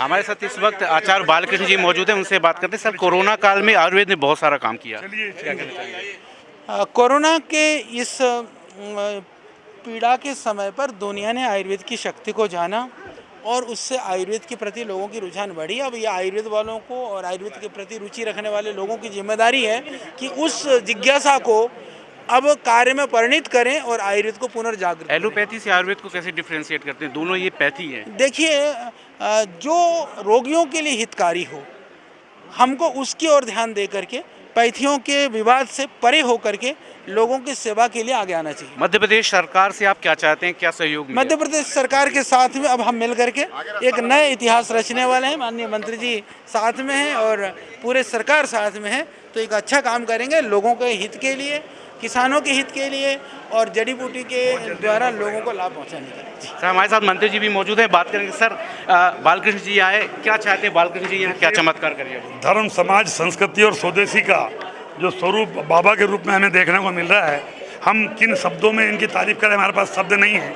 हमारे साथ इस वक्त आचार्य बालकृष्ण जी मौजूद हैं उनसे बात करते हैं। सर कोरोना काल में आयुर्वेद ने बहुत सारा काम किया। क्या कहना चाहिए कोरोना के इस पीड़ा के समय पर दुनिया ने आयुर्वेद की शक्ति को जाना और उससे आयुर्वेद के प्रति लोगों की रुझान बढ़ी। अब ये आयुर्वेद वालों को और आयुर्वेद के प्रति रुचि रखने वाले लोगों की ज़िम्मेदारी है कि उस जिज्ञासा को अब कार्य में परिणित करें और आयुर्वेद को पुनर्जागृत एलोपैथी से आयुर्वेद को कैसे डिफ्रेंशिएट करते हैं? दोनों ये पैथी है। देखिए जो रोगियों के लिए हितकारी हो हमको उसकी ओर ध्यान दे करके पैथियों के विवाद से परे होकर के लोगों की सेवा के लिए आगे आना चाहिए। मध्य प्रदेश सरकार से आप क्या चाहते हैं क्या सहयोग मध्य प्रदेश सरकार के साथ में अब हम मिल करके एक नए इतिहास रचने वाले हैं। माननीय मंत्री जी साथ में हैं और पूरे सरकार साथ में है तो एक अच्छा काम करेंगे लोगों के हित के लिए किसानों के हित के लिए और जड़ी बूटी के द्वारा लोगों को लाभ पहुँचाने के लिए। सर हमारे साथ मंत्री जी भी मौजूद हैं। बात करेंगे सर बालकृष्ण जी आए। क्या चाहते हैं बालकृष्ण जी यहाँ? क्या चमत्कार करिए धर्म समाज संस्कृति और स्वदेशी का जो स्वरूप बाबा के रूप में हमें देखने को मिल रहा है हम किन शब्दों में इनकी तारीफ़ करें? हमारे पास शब्द नहीं है।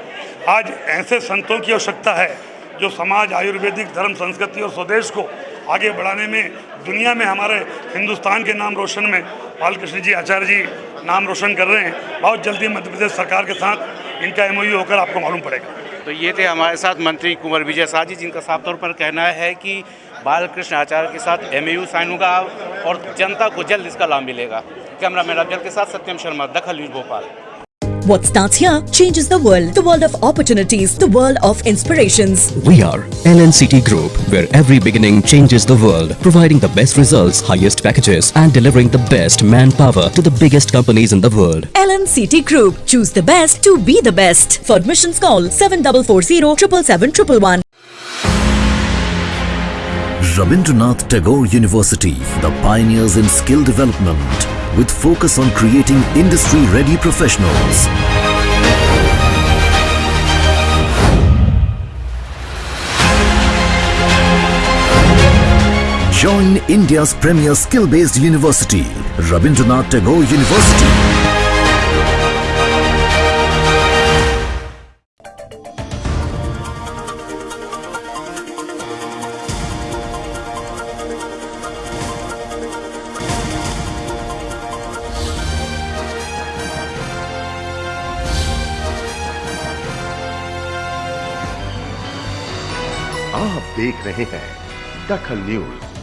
आज ऐसे संतों की आवश्यकता है जो समाज आयुर्वेदिक धर्म संस्कृति और स्वदेश को आगे बढ़ाने में, दुनिया में हमारे हिंदुस्तान के नाम रोशन में, बालकृष्ण जी, आचार्य जी नाम रोशन कर रहे हैं। बहुत जल्दी मध्य प्रदेश सरकार के साथ इनका एमओयू होकर आपको मालूम पड़ेगा। तो ये थे हमारे साथ मंत्री कुंवर विजय शाह जी, जिनका साफ़ तौर पर कहना है कि बालकृष्ण आचार्य के साथ एम साइन होगा और जनता को जल्द इसका लाभ मिलेगा। कैमरा मैन अफजल के साथ Satyam Sharma, Dakhal news Bhopal. What starts here changes the world. The world of opportunities, the world of inspirations. We are LNCT Group, where every beginning changes the world, providing the best results, highest packages, and delivering the best manpower to the biggest companies in the world. LNCT Group. Choose the best to be the best. For admissions call 7440 777 Rabindranath Tagore University, the pioneers in skill development, with focus on creating industry-ready professionals. Join India's premier skill-based university, Rabindranath Tagore University. आप देख रहे हैं दखल news.